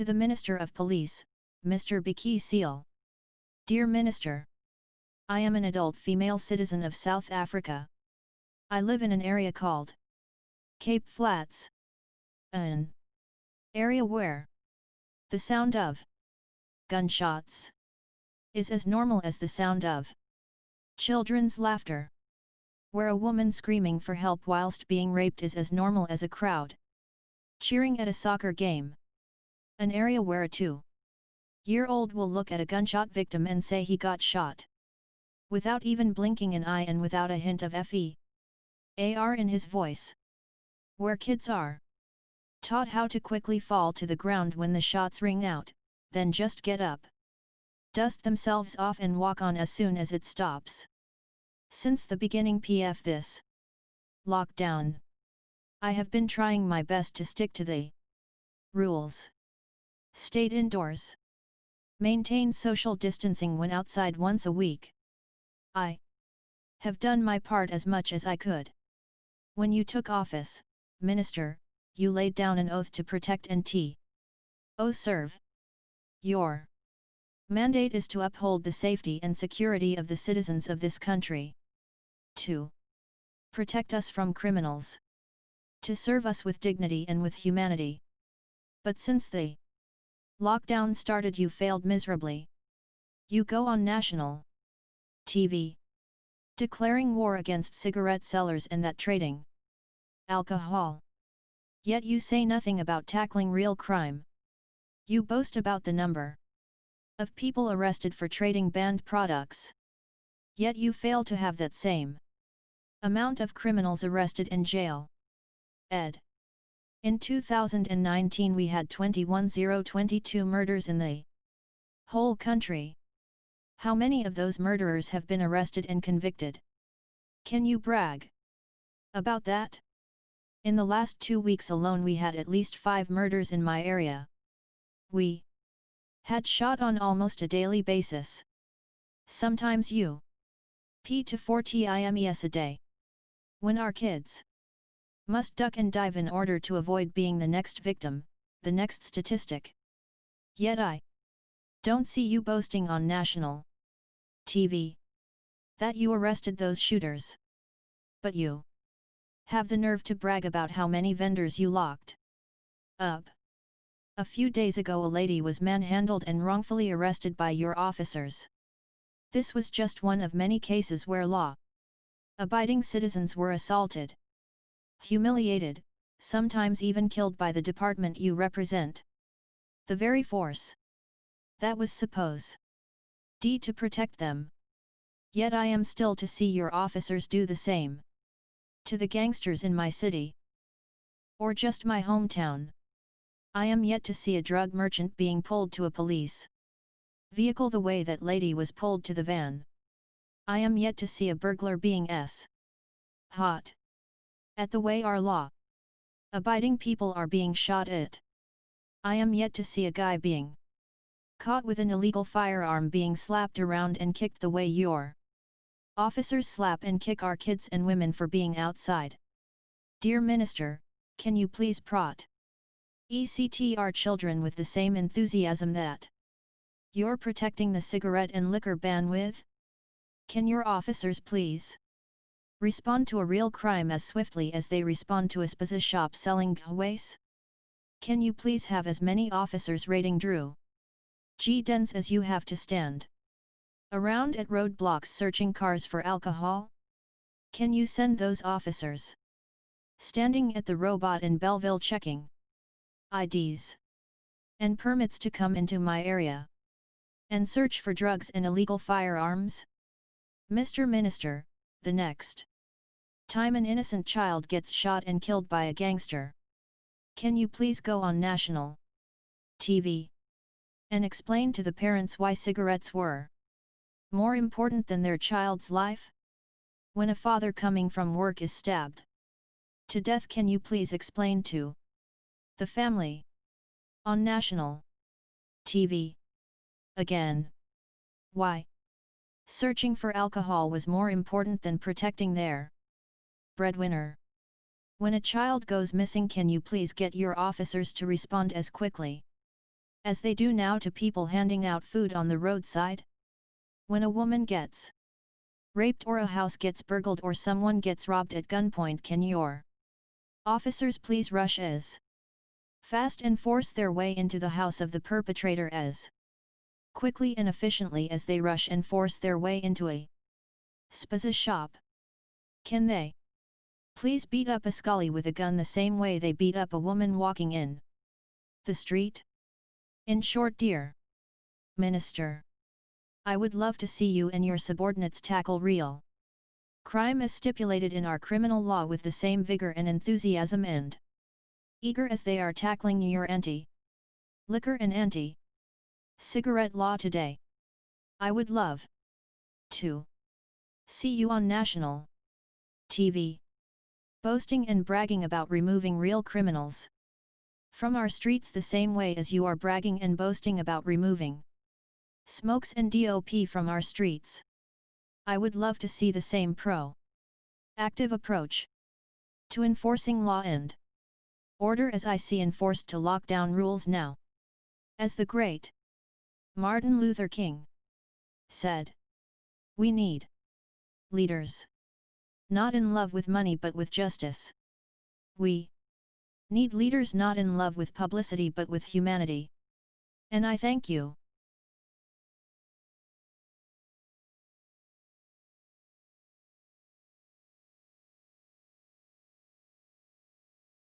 To the Minister of Police, Mr. Bheki Cele. Dear Minister. I am an adult female citizen of South Africa. I live in an area called Cape Flats. An area where the sound of gunshots is as normal as the sound of children's laughter. Where a woman screaming for help whilst being raped is as normal as a crowd cheering at a soccer game. An area where a two-year-old will look at a gunshot victim and say he got shot. Without even blinking an eye and without a hint of FE. AR in his voice. Where kids are taught how to quickly fall to the ground when the shots ring out, then just get up. Dust themselves off and walk on as soon as it stops. Since the beginning PF this lockdown. I have been trying my best to stick to the rules. Stayed indoors. Maintained social distancing when outside once a week. I have done my part as much as I could. When you took office, Minister, you laid down an oath to protect and t. O serve. Your mandate is to uphold the safety and security of the citizens of this country. 2. Protect us from criminals. To serve us with dignity and with humanity. But since the lockdown started you failed miserably. You go on national TV. Declaring war against cigarette sellers and that trading alcohol. Yet you say nothing about tackling real crime. You boast about the number of people arrested for trading banned products. Yet you fail to have that same amount of criminals arrested in jail. Ed. In 2019 we had 21022 murders in the whole country. How many of those murderers have been arrested and convicted? Can you brag about that? In the last two weeks alone we had at least five murders in my area. We had shot on almost a daily basis. Sometimes you p to 4 times a day. When our kids must duck and dive in order to avoid being the next victim, the next statistic. Yet I don't see you boasting on national TV that you arrested those shooters. But you have the nerve to brag about how many vendors you locked up. A few days ago a lady was manhandled and wrongfully arrested by your officers. This was just one of many cases where law abiding citizens were assaulted, humiliated, sometimes even killed by the department you represent. The very force that was suppose d to protect them. Yet I am still to see your officers do the same to the gangsters in my city. Or just my hometown. I am yet to see a drug merchant being pulled to a police vehicle the way that lady was pulled to the van. I am yet to see a burglar being s. hot. At the way our law abiding people are being shot at. I am yet to see a guy being caught with an illegal firearm being slapped around and kicked the way your Officers slap and kick our kids and women for being outside. Dear Minister, can you please prot? ECT our children with the same enthusiasm that you're protecting the cigarette and liquor ban with? Can your officers please respond to a real crime as swiftly as they respond to a spaza shop selling gaways? Can you please have as many officers raiding Drew G dens as you have to stand? Around at roadblocks searching cars for alcohol? Can you send those officers? Standing at the robot in Bellville checking IDs and permits to come into my area and search for drugs and illegal firearms? Mr. Minister, the next time an innocent child gets shot and killed by a gangster. Can you please go on national TV and explain to the parents why cigarettes were more important than their child's life? When a father coming from work is stabbed to death can you please explain to the family on national TV again why searching for alcohol was more important than protecting their breadwinner when a child goes missing can you please get your officers to respond as quickly As they do now to people handing out food on the roadside? When a woman gets raped or a house gets burgled or someone gets robbed at gunpoint can your officers please rush as fast and force their way into the house of the perpetrator as quickly and efficiently as they rush and force their way into a spaza shop. Can they please beat up a scully with a gun the same way they beat up a woman walking in. The street? In short dear. Minister, I would love to see you and your subordinates tackle real crime as stipulated in our criminal law with the same vigor and enthusiasm and eager as they are tackling your anti liquor and anti cigarette law today. I would love to see you on national TV boasting and bragging about removing real criminals from our streets the same way as you are bragging and boasting about removing smokes and DOP from our streets. I would love to see the same pro active approach to enforcing law and order as I see enforced to lock down rules now. As the great Martin Luther King said, We need leaders not in love with money but with justice. We need leaders not in love with publicity but with humanity. And I thank you.